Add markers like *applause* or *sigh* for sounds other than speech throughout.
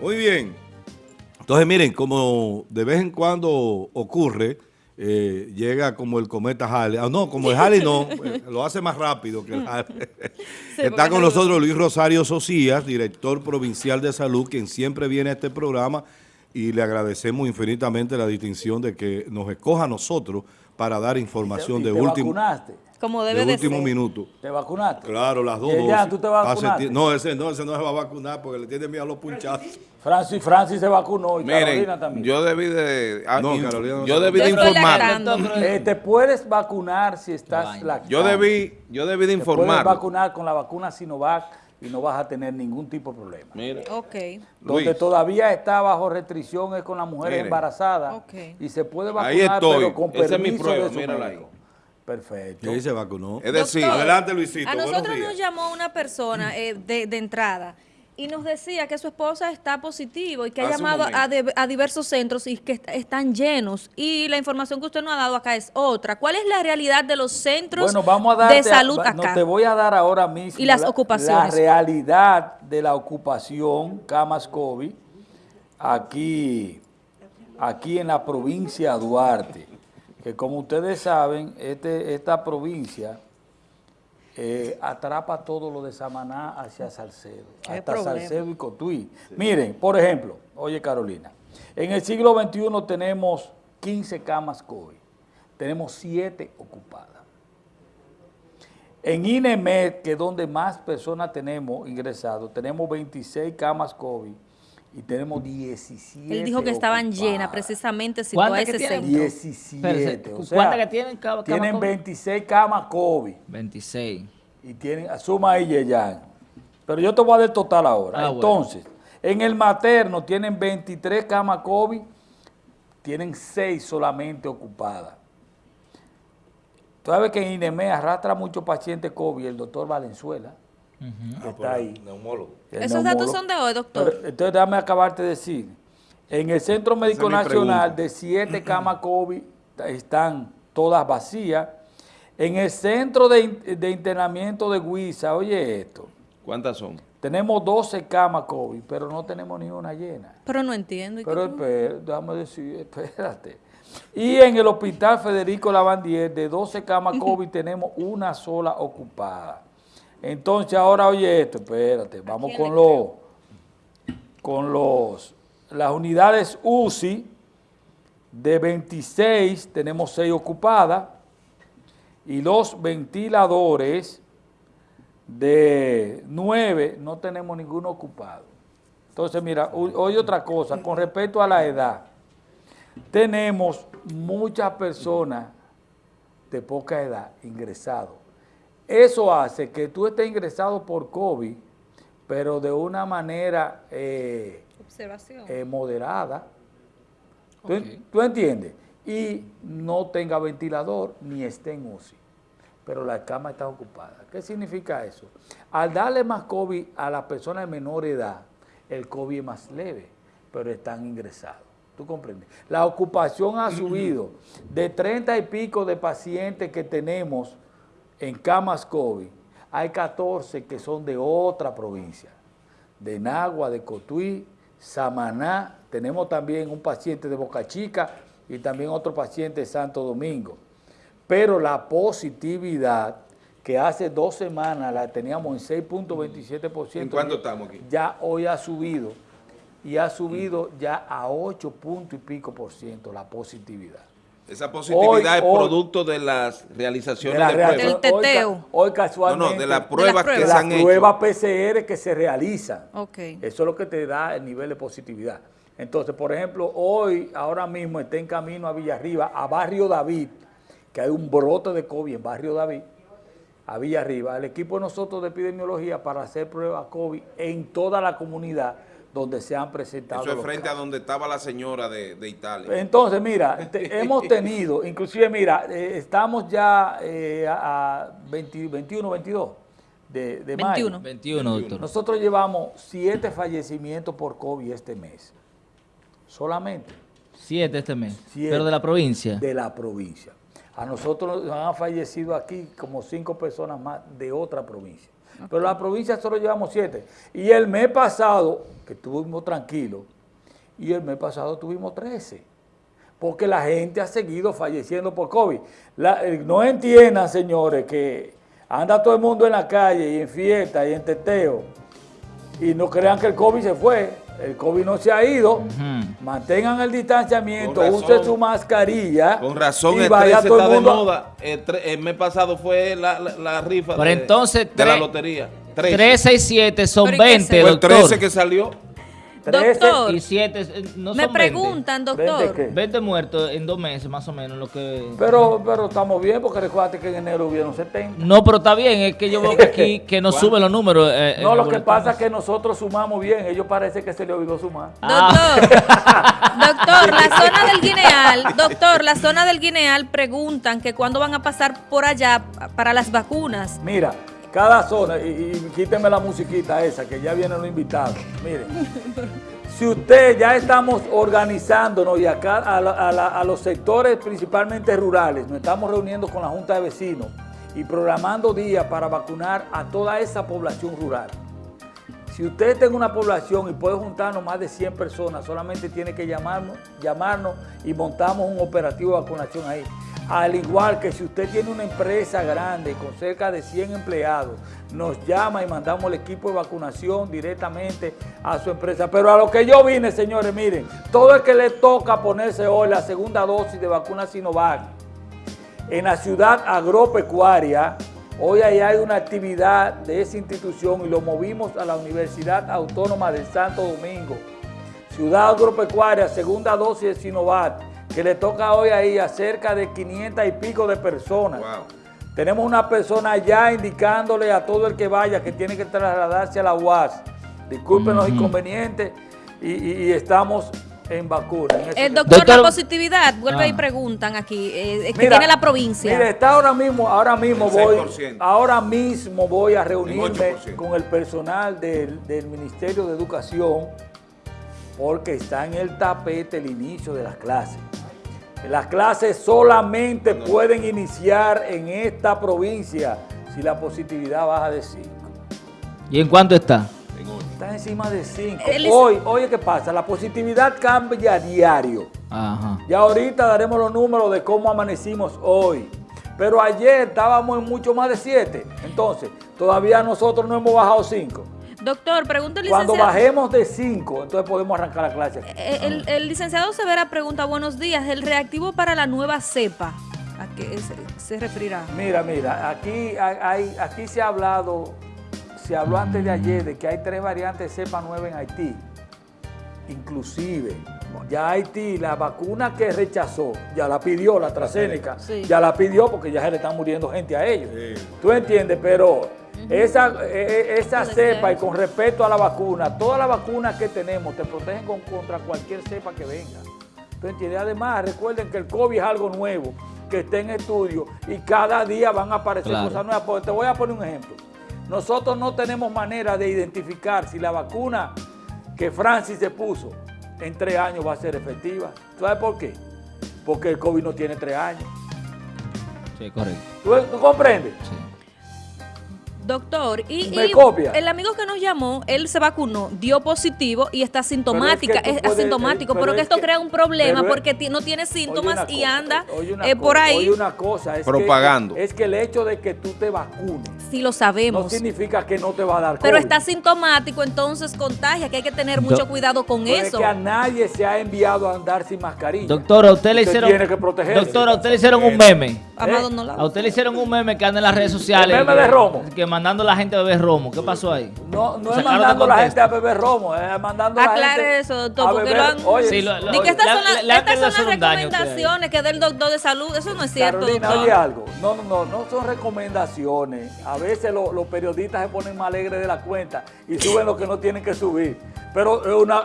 Muy bien. Entonces, miren, como de vez en cuando ocurre, eh, llega como el cometa Halley. Ah, no, como el Halley no, *laughs* eh, lo hace más rápido que el Halley. *laughs* Está con nosotros Luis Rosario Socias, director provincial de salud, quien siempre viene a este programa y le agradecemos infinitamente la distinción de que nos escoja a nosotros para dar información ¿Y de te último, vacunaste? Como de debe de último ser. minuto. ¿Te vacunaste? Claro, las dos ¿Y ya tú te vacunaste? No, ese no, ese no se va a vacunar porque le tiene miedo a los punchazos. Francis, Francis se vacunó y Miren, Carolina también. yo debí de... ah, No, in- Carolina no yo debí Yo de estoy informar. Eh, te puedes vacunar si estás lactando. Yo debí, yo debí de Te puedes informar. vacunar con la vacuna Sinovac y no vas a tener ningún tipo de problema. Mira, Ok. Donde Luis. todavía está bajo restricción es con las mujeres Mire. embarazadas Ok. y se puede Ahí vacunar estoy. pero con Esa es mi permiso prueba, de su mírala médico. Perfecto. Sí, se vacunó. es decir, Doctor, Adelante, Luisito, A nosotros días. nos llamó una persona eh, de, de entrada y nos decía que su esposa está positivo y que ha Hace llamado a, de- a diversos centros y que est- están llenos. Y la información que usted nos ha dado acá es otra. ¿Cuál es la realidad de los centros Bueno, vamos a darte, de salud va- no, acá? te voy a dar ahora mismo Y las la, ocupaciones. la realidad de la ocupación camas COVID aquí, aquí en la provincia de Duarte, que como ustedes saben, este, esta provincia eh, atrapa todo lo de Samaná hacia Salcedo, hasta problema. Salcedo y Cotuí. Miren, por ejemplo, oye Carolina, en el siglo XXI tenemos 15 camas COVID, tenemos 7 ocupadas. En INEMED, que es donde más personas tenemos ingresados, tenemos 26 camas COVID y tenemos 17 Él dijo que estaban ocupadas. llenas, precisamente citó a ¿Cuántas esa que tienen? centro. 17. Espérese, o sea, ¿cuántas que tienen cama Tienen COVID? 26 camas COVID 26. y tienen, suma ahí Yeyan. Pero yo te voy a dar el total ahora. Ah, bueno. Entonces, en el materno tienen 23 camas COVID, tienen 6 solamente ocupadas. Tú sabes que en INEME arrastra muchos pacientes COVID, el doctor Valenzuela, que está ahí. Neumólogo. el Esos datos son de hoy, doctor. Pero, entonces, déjame acabarte de decir. En el Centro Médico Nacional, de siete camas COVID, están todas vacías. En el Centro de, in- de Internamiento de Huiza, oye esto, ¿cuántas son? tenemos 12 camas COVID, pero no tenemos ni una llena. Pero no entiendo. ¿y qué- Pero espera, déjame decir, espérate. Y en el Hospital Federico Lavandier, de 12 camas *laughs* COVID, tenemos una sola ocupada. Entonces, ahora oye esto, espérate, vamos con los, con los, las unidades UCI, de 26 tenemos 6 ocupadas, y los ventiladores de 9 no tenemos ninguno ocupado. Entonces, mira, oye otra cosa, con respecto a la edad, tenemos muchas personas de poca edad ingresados. Eso hace que tú estés ingresado por COVID, pero de una manera eh, Observación. eh, moderada. ¿Tú, en- tú entiendes? Y no tenga ventilador ni esté en UCI, pero la cama está ocupada. ¿Qué significa eso? Al darle más COVID a las personas de menor edad, el COVID es más leve, pero están ingresados. ¿Tú comprendes? La ocupación ha subido de 30 y pico de pacientes que tenemos en camas COVID. Hay 14 que son de otra provincia de Nagua, de Cotuí, Samaná, tenemos también un paciente de Boca Chica y también otro paciente de Santo Domingo. Pero la positividad, que hace dos semanas la teníamos en 6.27%. ¿En cuánto estamos aquí? Ya hoy ha subido y ha subido ya a 8 puntos y pico por ciento la positividad. Esa positividad Hoy- es hoy- producto de las realizaciones De la de, pruebas. hoy teteo. Casualmente. no, de las las pruebas que pruebas. se las han pruebas hecho. PCR que se realizan. Eso es lo que te da el nivel de positividad. Entonces, por ejemplo, hoy, ahora mismo está en camino a Villarriba, a Barrio David, que hay un brote de COVID en Barrio David, a Villarriba. El equipo de nosotros de epidemiología para hacer pruebas COVID en toda la comunidad donde se han presentado Eso es los frente a donde estaba la señora de, de Italia. Entonces, mira, *laughs* te- hemos tenido, inclusive, mira, eh, estamos ya eh, a, a 20 21, 22 de, de mayo. 21. 21, doctor. Nosotros llevamos siete fallecimientos por COVID este mes. Solamente Siete este mes. Siete. Pero de la provincia. de la provincia. A nosotros nos han fallecido aquí como cinco personas más de otra provincia. pero la provincia solo llevamos siete. Y el mes pasado, que estuvimos tranquilos, y el mes pasado tuvimos 13. Porque la gente ha seguido falleciendo por COVID. La- eh, no entiendan, señores, que anda todo el mundo en la calle y en fiesta y en teteo y no crean que el COVID se fue. El COVID no se ha ido. Mantengan el distanciamiento, Con use razón. su mascarilla. Con razón y el vaya 13 todo está el de mundo- moda. El, el mes pasado fue la, la- la rifa Pero de, entonces, de la lotería. 13. 13 y 7 son Pero ¿y qué 20, se- Fue el doctor. 13 que salió. 13 Doctor, Y 7 eh, no son me 20. preguntan, doctor. ¿Veinte qué? 20 muertos en dos meses, más o menos, lo que... Pero, pero estamos bien porque recuerda que en enero hubieron 70. No, pero está bien, es que yo veo que aquí que no suben los números. eh, No, lo que pasa es que nosotros sumamos bien. Ellos parece que se le olvidó sumar. Ah. Doctor, *laughs* doctor, la zona del Guineal, doctor, la zona del Guineal preguntan que cuándo van a pasar por allá para las vacunas. Mira, cada zona, y, y quíteme la musiquita esa, que ya vienen los invitados. Miren, *laughs* si usted ya estamos organizándonos y acá a, la- a la- a los sectores principalmente rurales, nos estamos reuniendo con la Junta de Vecinos y programando días para vacunar a toda esa población rural. Si usted en una población y puede juntarnos más de 100 personas, solamente tiene que llamarnos, llamarnos y montamos un operativo de vacunación ahí. Al igual que si usted tiene una empresa grande con cerca de 100 empleados, nos llama y mandamos el equipo de vacunación directamente a su empresa. Pero a lo que yo vine, señores, miren, todo el que le toca ponerse hoy la segunda dosis de vacuna Sinovac, en la ciudad agropecuaria, hoy ahí hay una actividad de esa institución y lo movimos a la Universidad Autónoma del Santo Domingo. Ciudad agropecuaria, segunda dosis de Sinovac, que le toca hoy ahí a cerca de 500 y pico de personas. Wow. Tenemos una persona ya indicándole a todo el que vaya que tiene que trasladarse a la UAS. Disculpen los inconvenientes y, y- y estamos en vacuna. en El doctor, Doctor- la positividad, vuelve Ah. y preguntan aquí, eh, que Mira, tiene la provincia. Mire, está ahora mismo, ahora mismo voy, 6%. ahora mismo voy a reunirme 8%. con el personal del, del Ministerio de Educación porque está en el tapete el inicio de las clases. Las clases solamente pueden iniciar en esta provincia si la positividad baja de 5. ¿Y en cuánto está? En. Está encima de 5. El is- Hoy, oye, ¿qué pasa? La positividad cambia a diario. Ajá. Ya ahorita daremos los números de cómo amanecimos hoy. Pero ayer estábamos en mucho más de 7. Entonces, todavía nosotros no hemos bajado 5. Doctor, pregunta el Cuando licenciado. bajemos de 5, entonces podemos arrancar la clase aquí. Eh, El, el licenciado Severa pregunta, buenos días, el reactivo para la nueva cepa, ¿a qué se, se referirá? Mira, mira, aquí, hay, aquí se ha hablado, se habló antes de ayer de que hay tres variantes de cepa nueva en Haití. Inclusive, ya Haití, la vacuna que rechazó, ya la pidió la AstraZeneca, Sí. ya la pidió porque ya se le están muriendo gente a ellos. Sí. ¿Tú entiendes? Pero esa, eh, eh, esa cepa y con respecto a la vacuna, todas las vacunas que tenemos te protegen con- contra cualquier cepa que venga. ¿Tú entiendes? Además, recuerden que el COVID es algo nuevo, que está en estudio y cada día van a aparecer Claro. cosas nuevas. Porque Te voy a poner un ejemplo. Nosotros no tenemos manera de identificar si la vacuna que Francis se puso en tres años va a ser efectiva. ¿Sabes por qué? Porque el COVID no tiene tres años. Sí, correcto. ¿Tú, tú comprendes? Sí. Doctor, y, Me y copia. el amigo que nos llamó, él se vacunó, dio positivo y está sintomática, tú es, puedes- asintomático, eh, pero, que es esto crea un problema pero es- porque ti- no tiene síntomas y cosa, anda eh, por cosa, ahí, oye una cosa, es Propagando. Que, es que el hecho de que tú te vacunes sí lo no sabemos. significa que no te va a dar pero COVID. está sintomático, entonces contagia, que hay que tener Do- mucho cuidado con Pero es eso. que a nadie se ha enviado a andar sin mascarilla. Doctora, a usted le Usted hicieron. tiene que protegerse. Doctora, usted le hicieron un meme. Amado, ¿eh? no la A usted le hicieron un meme que anda en las redes sociales. El meme que- de Romo. Que mandando a la gente a beber romo. ¿Qué pasó ahí? No, no es mandando a la gente a beber romo, es mandando a la Aclare eso, doctor, porque lo han- Oye, Sí, lo- lo- que estas le- son, las- estas son las recomendaciones que del doctor de salud, eso no es cierto, Carolina, doctor. oye algo. No, no, no, no son recomendaciones. A veces lo- los periodistas se ponen más alegres de la cuenta y suben lo que no tienen que subir. Pero es una,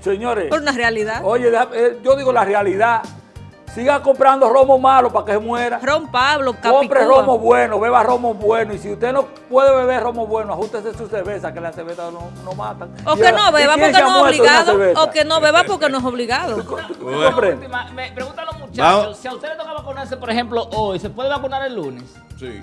señores, Por una realidad. oye, eh, yo digo la realidad. Siga comprando romo malo para que se muera. Ron Pablo, Compre Capicúa. romo bueno, beba romo bueno. Y si usted no puede beber romo bueno, ajústese su cerveza, que la cerveza no, no matan. O que no beba ¿y quién porque no es obligado. O que no beba porque no es obligado. Última, me preguntan los muchachos, Vamos. si a usted le toca vacunarse, por ejemplo, hoy, ¿se puede vacunar el lunes? Sí.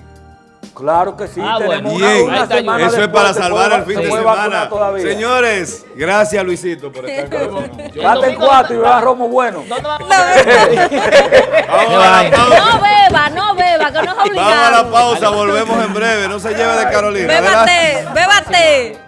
Claro que sí, Ah, tenemos bueno. Bien, una Ahí está, semana eso es para salvar el fin de semana. Señores, gracias Luisito por estar con nosotros. En cuatro y beba romo bueno. *laughs* A la pausa. No beba, no beba, que no es Vamos a obligado. la pausa, volvemos en breve. No se lleve de Carolina. Bébate, bébate.